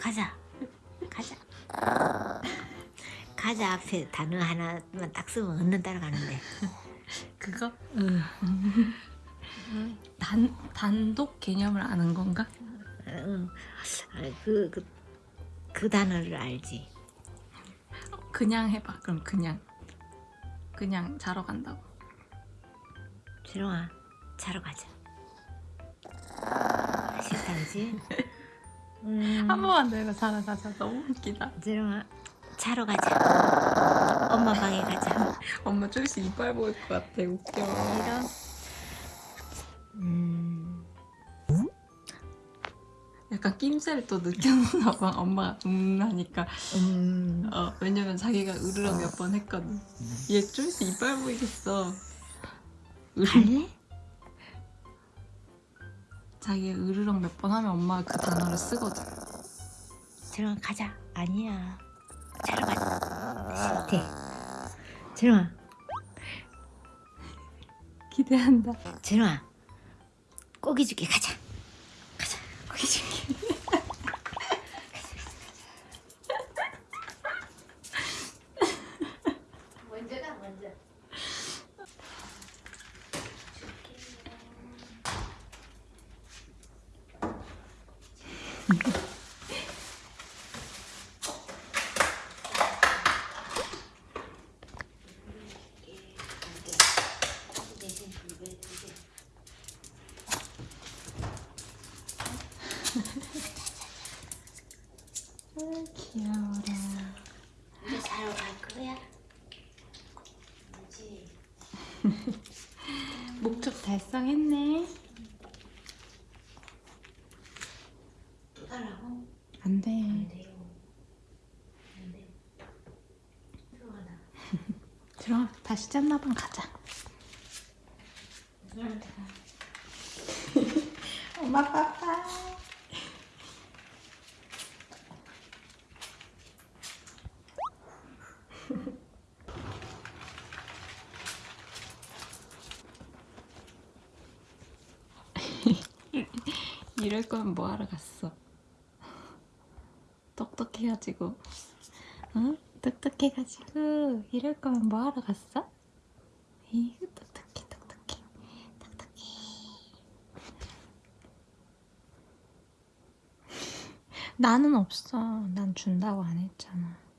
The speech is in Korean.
가자. 가자. 가자 앞에 단어 하나만 딱 쓰면 얻는 따라 가는데. 그거? 응. 단, 단독 개념을 아는 건가? 응. 아, 그, 그, 그 단어를 알지. 그냥 해봐 그럼 그냥 그냥 자러 간다고 재롱아, 자러 가자. 싫다, 그지? 음, 한 번만 더 해봐 자러 가자 너무 웃기다. 재롱아, 자러 가자. 엄마 방에 가자. 엄마 조금씩 이빨 보일 것 같아. 웃겨. 이런. 음, 약간 낌새를 또 느꼈나 봐. 엄마가 음 하니까. 음, 어, 왜냐면 자기가 으르렁 몇 번 했거든. 얘 조금씩 이빨 보이겠어. 갈래? 자기가 으르렁 몇 번 하면 엄마가 그 단어를 쓰거든 재롱아, 가자. 아니야. 가자. 싫대. 재롱아, 기대한다 재롱아, 고기 줄게. 가자. 가자. 고기 줄게. 귀여워라 이제 자러 갈 거야? 그렇지. 목적 달성했네 또 달라고? 안 돼 안 돼요. 안 돼. 들어가다. 들어 다시 짠나방 가자. 엄마 빠빠 이럴 거면 뭐하러 갔어? 똑똑해가지고 응? 똑똑해가지고 이럴 거면 뭐하러 갔어? 이거 똑똑해 똑똑해 똑똑해 나는 없어 난 준다고 안 했잖아